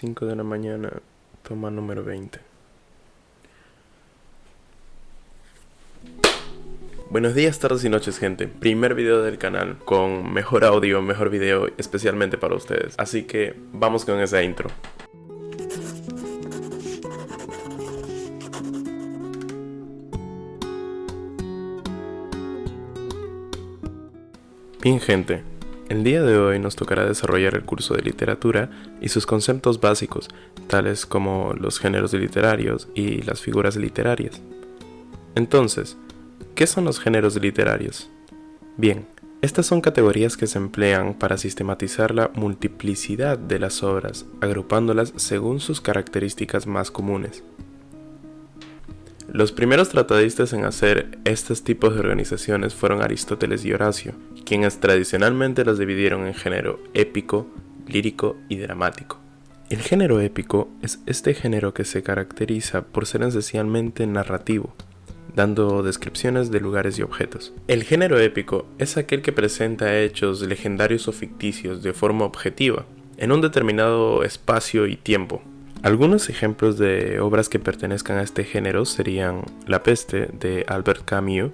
5 de la mañana, toma número 20. Buenos días, tardes y noches gente. Primer video del canal con mejor audio, mejor video especialmente para ustedes. Así que vamos con esa intro. Bien gente, el día de hoy nos tocará desarrollar el curso de literatura y sus conceptos básicos, tales como los géneros literarios y las figuras literarias. Entonces, ¿qué son los géneros literarios? Bien, estas son categorías que se emplean para sistematizar la multiplicidad de las obras, agrupándolas según sus características más comunes. Los primeros tratadistas en hacer estos tipos de organizaciones fueron Aristóteles y Horacio, quienes tradicionalmente las dividieron en género épico, lírico y dramático. El género épico es este género que se caracteriza por ser esencialmente narrativo, dando descripciones de lugares y objetos. El género épico es aquel que presenta hechos legendarios o ficticios de forma objetiva, en un determinado espacio y tiempo, algunos ejemplos de obras que pertenezcan a este género serían La peste de Albert Camus,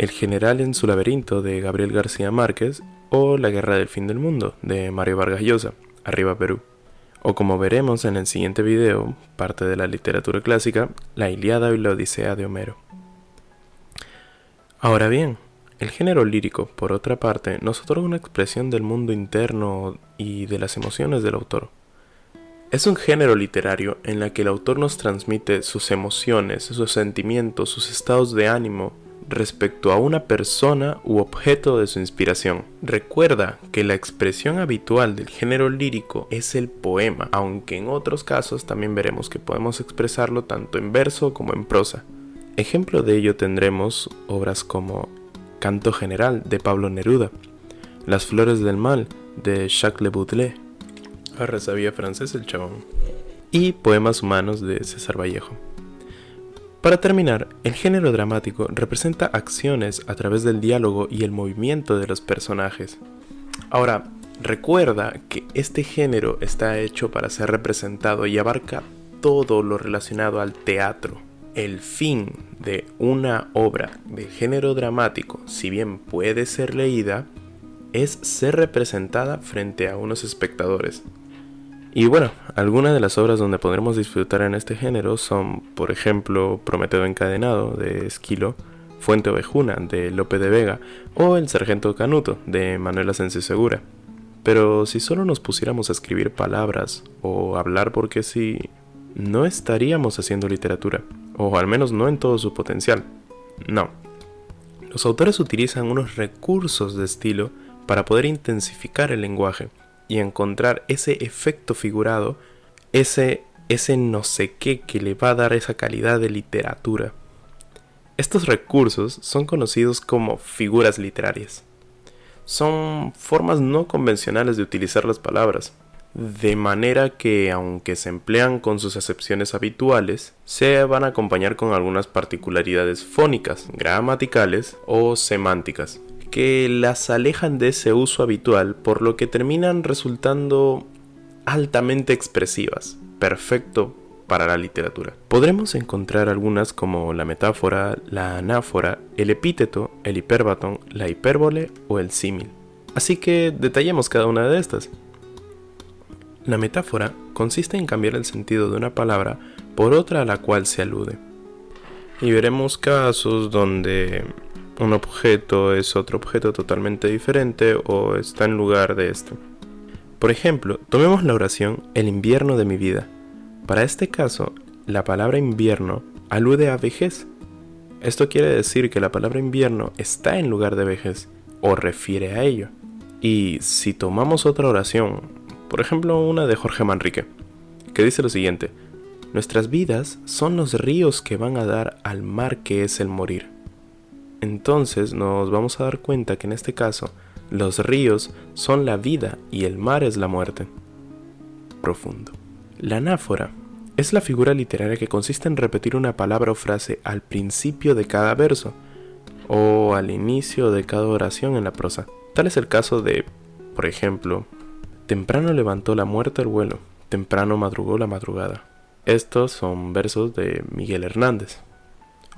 El general en su laberinto de Gabriel García Márquez o La guerra del fin del mundo de Mario Vargas Llosa, Arriba Perú. O como veremos en el siguiente video, parte de la literatura clásica, La Iliada y la Odisea de Homero. Ahora bien, el género lírico, por otra parte, nos otorga una expresión del mundo interno y de las emociones del autor. Es un género literario en la que el autor nos transmite sus emociones, sus sentimientos, sus estados de ánimo respecto a una persona u objeto de su inspiración. Recuerda que la expresión habitual del género lírico es el poema, aunque en otros casos también veremos que podemos expresarlo tanto en verso como en prosa. Ejemplo de ello tendremos obras como Canto General de Pablo Neruda, Las Flores del Mal de Jacques Le Baudelaire, Ahora sabía el chabón. Y Poemas Humanos de César Vallejo. Para terminar, el género dramático representa acciones a través del diálogo y el movimiento de los personajes. Ahora, recuerda que este género está hecho para ser representado y abarca todo lo relacionado al teatro. El fin de una obra de género dramático, si bien puede ser leída, es ser representada frente a unos espectadores. Y bueno, algunas de las obras donde podremos disfrutar en este género son, por ejemplo, Prometeo encadenado de Esquilo, Fuente Ovejuna de Lope de Vega o El Sargento Canuto de Manuel Asensio Segura. Pero si solo nos pusiéramos a escribir palabras o hablar porque sí, no estaríamos haciendo literatura, o al menos no en todo su potencial. No. Los autores utilizan unos recursos de estilo para poder intensificar el lenguaje y encontrar ese efecto figurado, ese, ese no sé qué que le va a dar esa calidad de literatura. Estos recursos son conocidos como figuras literarias. Son formas no convencionales de utilizar las palabras, de manera que aunque se emplean con sus acepciones habituales, se van a acompañar con algunas particularidades fónicas, gramaticales o semánticas que las alejan de ese uso habitual, por lo que terminan resultando altamente expresivas, perfecto para la literatura. Podremos encontrar algunas como la metáfora, la anáfora, el epíteto, el hiperbatón, la hipérbole o el símil. Así que detallemos cada una de estas. La metáfora consiste en cambiar el sentido de una palabra por otra a la cual se alude. Y veremos casos donde un objeto es otro objeto totalmente diferente o está en lugar de este. Por ejemplo, tomemos la oración El invierno de mi vida. Para este caso, la palabra invierno alude a vejez. Esto quiere decir que la palabra invierno está en lugar de vejez o refiere a ello. Y si tomamos otra oración, por ejemplo una de Jorge Manrique, que dice lo siguiente, Nuestras vidas son los ríos que van a dar al mar que es el morir entonces nos vamos a dar cuenta que en este caso los ríos son la vida y el mar es la muerte. Profundo. La anáfora es la figura literaria que consiste en repetir una palabra o frase al principio de cada verso o al inicio de cada oración en la prosa. Tal es el caso de, por ejemplo, temprano levantó la muerte el vuelo, temprano madrugó la madrugada. Estos son versos de Miguel Hernández.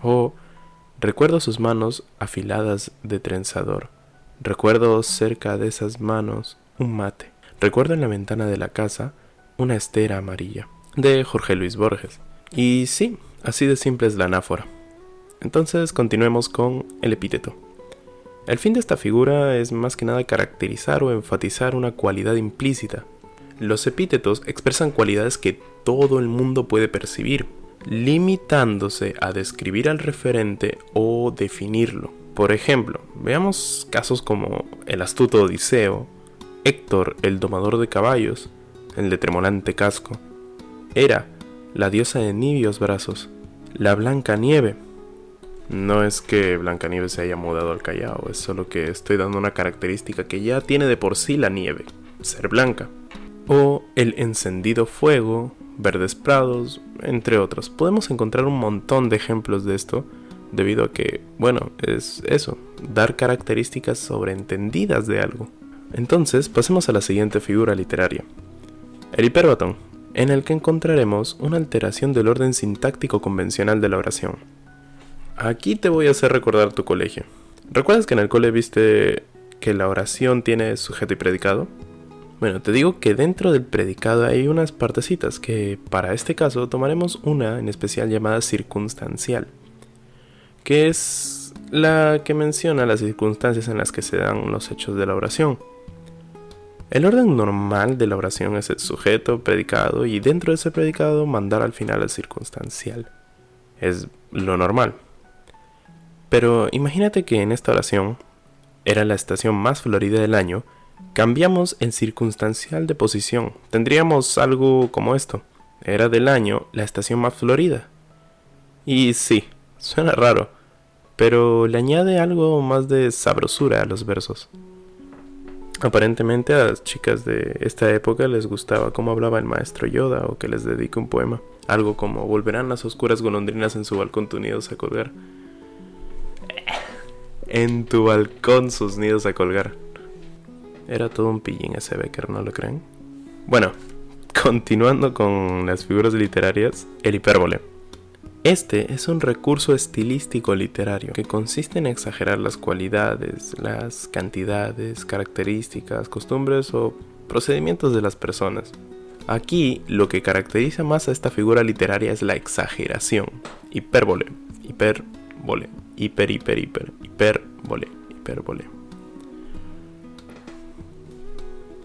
O recuerdo sus manos afiladas de trenzador. Recuerdo cerca de esas manos un mate. Recuerdo en la ventana de la casa una estera amarilla. De Jorge Luis Borges. Y sí, así de simple es la anáfora. Entonces continuemos con el epíteto. El fin de esta figura es más que nada caracterizar o enfatizar una cualidad implícita. Los epítetos expresan cualidades que todo el mundo puede percibir, limitándose a describir al referente o definirlo. Por ejemplo, veamos casos como el astuto Odiseo, Héctor el domador de caballos, el de tremolante casco, Hera, la diosa de nibios brazos, la blanca nieve, no es que Blancanieves se haya mudado al Callao, es solo que estoy dando una característica que ya tiene de por sí la nieve, ser blanca. O el encendido fuego, verdes prados, entre otros. Podemos encontrar un montón de ejemplos de esto, debido a que, bueno, es eso, dar características sobreentendidas de algo. Entonces, pasemos a la siguiente figura literaria. El hiperbatón, en el que encontraremos una alteración del orden sintáctico convencional de la oración. Aquí te voy a hacer recordar tu colegio. ¿Recuerdas que en el cole viste que la oración tiene sujeto y predicado? Bueno, te digo que dentro del predicado hay unas partecitas que para este caso tomaremos una en especial llamada circunstancial, que es la que menciona las circunstancias en las que se dan los hechos de la oración. El orden normal de la oración es el sujeto, predicado y dentro de ese predicado mandar al final el circunstancial. Es lo normal. Pero imagínate que en esta oración, era la estación más florida del año, cambiamos el circunstancial de posición. Tendríamos algo como esto. Era del año la estación más florida. Y sí, suena raro, pero le añade algo más de sabrosura a los versos. Aparentemente a las chicas de esta época les gustaba cómo hablaba el maestro Yoda o que les dedique un poema. Algo como volverán las oscuras golondrinas en su balcón tunidos a colgar en tu balcón sus nidos a colgar. Era todo un pillín ese Becker, ¿no lo creen? Bueno, continuando con las figuras literarias, el hipérbole. Este es un recurso estilístico literario que consiste en exagerar las cualidades, las cantidades, características, costumbres o procedimientos de las personas. Aquí lo que caracteriza más a esta figura literaria es la exageración. Hipérbole, hiperbole hiper, hiper, hiper, hipérbole, hipérbole.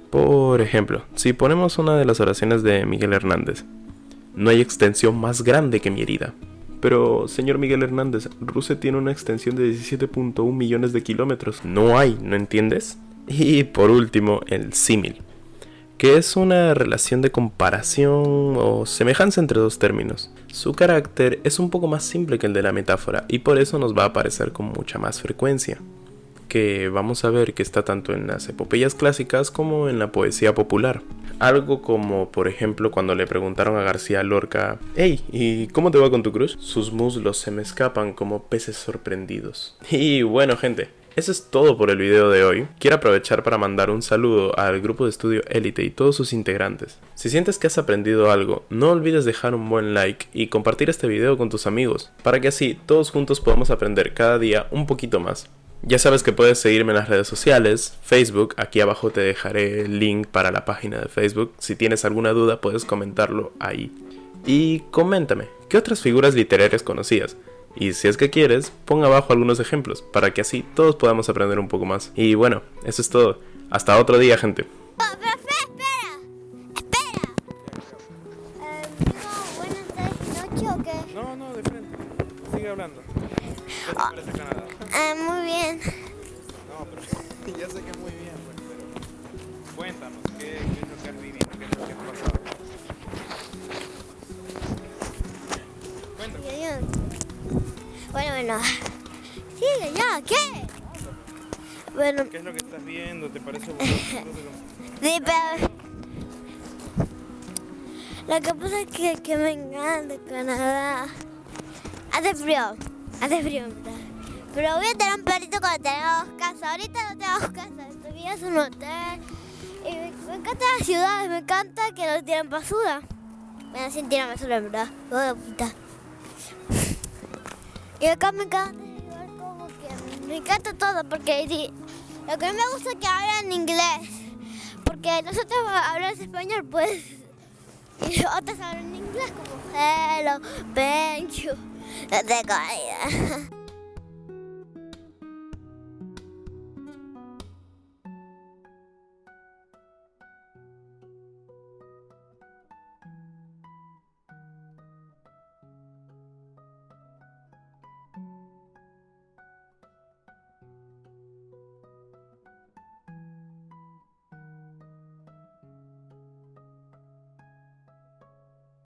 Por ejemplo, si ponemos una de las oraciones de Miguel Hernández, no hay extensión más grande que mi herida. Pero, señor Miguel Hernández, Rusia tiene una extensión de 17.1 millones de kilómetros. No hay, ¿no entiendes? Y por último, el símil que es una relación de comparación o semejanza entre dos términos. Su carácter es un poco más simple que el de la metáfora y por eso nos va a aparecer con mucha más frecuencia, que vamos a ver que está tanto en las epopeyas clásicas como en la poesía popular. Algo como, por ejemplo, cuando le preguntaron a García Lorca, Hey, ¿y cómo te va con tu cruz? Sus muslos se me escapan como peces sorprendidos. Y bueno, gente, eso es todo por el video de hoy. Quiero aprovechar para mandar un saludo al grupo de estudio Elite y todos sus integrantes. Si sientes que has aprendido algo, no olvides dejar un buen like y compartir este video con tus amigos, para que así todos juntos podamos aprender cada día un poquito más. Ya sabes que puedes seguirme en las redes sociales, Facebook, aquí abajo te dejaré el link para la página de Facebook. Si tienes alguna duda puedes comentarlo ahí. Y coméntame, ¿qué otras figuras literarias conocías? Y si es que quieres, pon abajo algunos ejemplos para que así todos podamos aprender un poco más. Y bueno, eso es todo. Hasta otro día, gente. Bueno. Sigue ya, ¿qué? Bueno, ¿Qué es lo que estás viendo? ¿Te parece bonito? sí, pero... Lo que pasa es que, que me encanta Canadá. Hace frío, hace frío, ¿verdad? Pero voy a tener un perrito cuando tengamos casa. Ahorita no tenemos casa, todavía es un hotel. Y Me encantan las ciudades, me encanta que no tienen basura. Me sin tirar basura, ¿verdad? De puta. Y acá me encanta igual como que me encanta todo porque lo que me gusta es que hablan inglés. Porque nosotros hablamos español, pues. Y otros hablan inglés como hello, thank you. Idea.